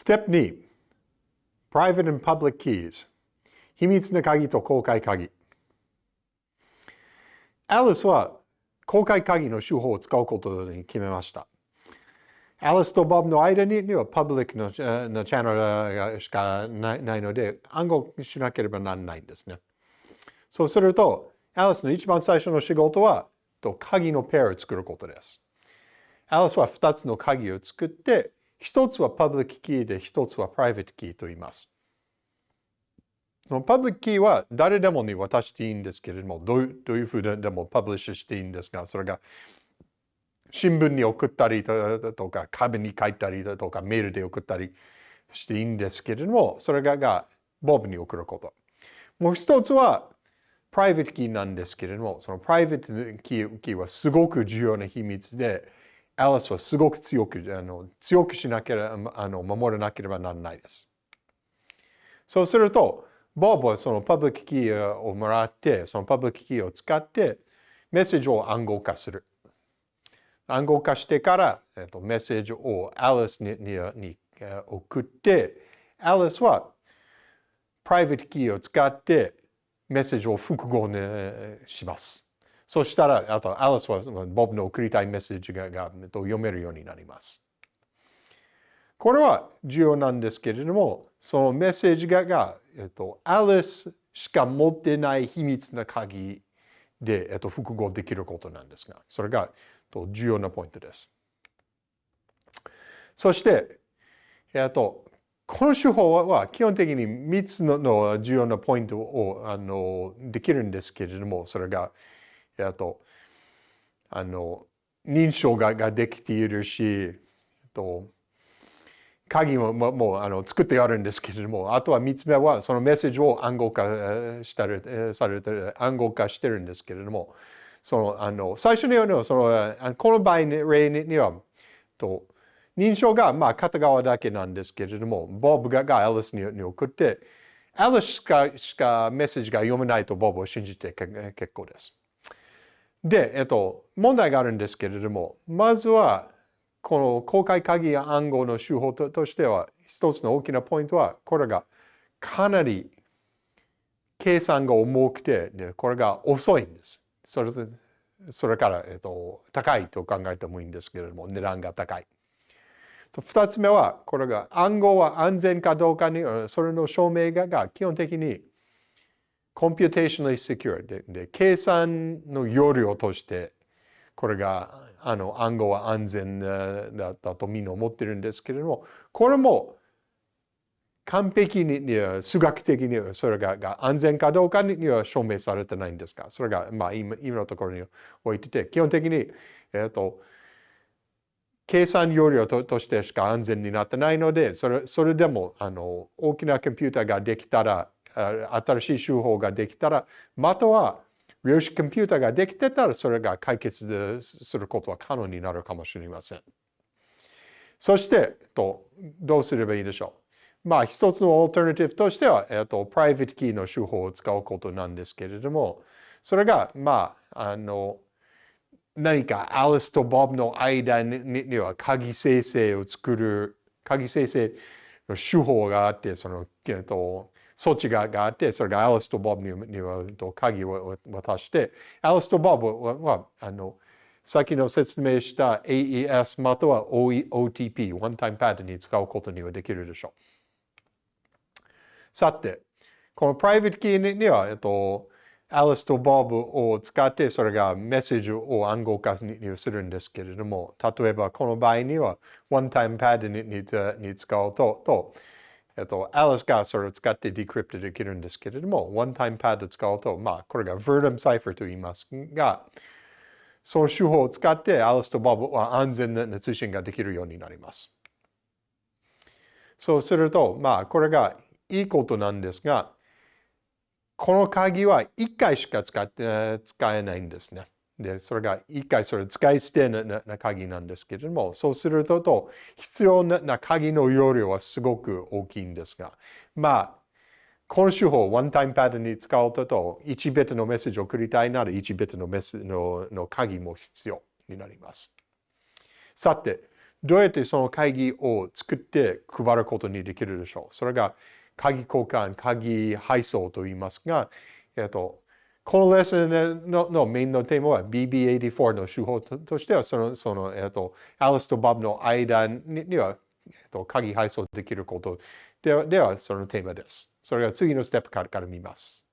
Step 2 Private and Public Keys 秘密な鍵と公開鍵アリスは公開鍵の手法を使うことに決めました。アリスとボブの間にはパブリックのチャンネルしかないので暗号しなければならないんですね。そうすると、アリスの一番最初の仕事は鍵のペアを作ることです。アリスは2つの鍵を作って、1つはパブリックキーで1つはプライベートキーと言います。そのパブリックキーは誰でもに渡していいんですけれども、どういうふうでもパブリッシュしていいんですが、それが新聞に送ったりとか、壁に書いたりとか、メールで送ったりしていいんですけれども、それががボブに送ること。もう一つは、プライベートキーなんですけれども、そのプライベートキーはすごく重要な秘密で、アリスはすごく強く、あの強くしなければ、あの守らなければならないです。そうすると、ボブはそのパブリックキーをもらって、そのパブリックキーを使ってメッセージを暗号化する。暗号化してから、えっと、メッセージをアリスにに送って、アリスはプライベートキーを使ってメッセージを復号にします。そしたら、あとアリスはボブの送りたいメッセージがが読めるようになります。これは重要なんですけれども、そのメッセージがが、えっと、アリスしか持ってない秘密な鍵で、えっと、複合できることなんですが、それがと重要なポイントです。そして、えっと、この手法は基本的に3つの重要なポイントをあのできるんですけれども、それが、えっと、あの認証がができているし、と、鍵ももうあの作ってあるんですけれども、あとは3つ目はそのメッセージを暗号化したりされて暗号化してるんですけれども、そのあの最初にのそのこの場合に例にはと認証がまあ片側だけなんですけれども、ボブががアリスに送って、アリスしかしかメッセージが読めないとボブを信じて結構です。で、えっと、問題があるんですけれども、まずはこの公開鍵や暗号の手法としては、一つの大きなポイントは、これがかなり計算が重くて、これが遅いんです。それそれから、えっと、高いと考えてもいいんですけれども、値段が高い。二つ目は、これが暗号は安全かどうかに、それの証明が基本的に computationally secure. でで計算の容量としてこれがあの暗号は安全だったとみんな思ってるんですけれども、これも完璧に数学的にそれが安全かどうかには証明されてないんですが、それがまあ今今のところに置いてて、基本的に、えっと、計算容量ととしてしか安全になってないので、それそれでもあの大きなコンピューターができたら、新しい手法ができたら、または量子コンピューターができてたらそれが解決することは可能になるかもしれません。そして、とどうすればいいでしょう。まあ一つのオルタナティブとしては、えっと、 private key の手法を使うことなんですけれども、それが、まあ、あの、何かアリスとボブの間には鍵生成を作る、鍵生成の手法があって、その、えっと、措置があって、それがアリスとボブには鍵を渡して、アリスとボブは、あの、先の説明した AES または OTP、ワンタイムパッドに使うことにはできるでしょう。さて、この private key には、えっと、アリスとボブを使って、それがメッセージを暗号化にするんですけれども、例えばこの場合には、 one-time pad に使うと、とえっと、アリスがそれを使って decrypt できるんですけれども、 one-time pad を使うと、まあ、これが Vernam Cipher と言いますが、その手法を使ってアリスとボブは安全な通信ができるようになります。そうすると、まあ、これがいいことなんですが、この鍵は1回しか使って使えないんですね。で、それが一回それ使い捨てな鍵なんですけれども、そうすると、必要な鍵の容量はすごく大きいんですが、まあ、この手法、ワンタイムパターンに使うと、と1ビットのメッセージを送りたいなら、1ビットのメッセのの鍵も必要になります。さて、どうやってその会議を作って配ることにできるでしょう。それが鍵交換、鍵配送と言いますが、えっと、このレッスンののメインのテーマは BB84 の手法としては、その、その、えっと、アリスとバブの間には、えっと、鍵配送できることでは、ではそのテーマです。それが次のステップからから見ます。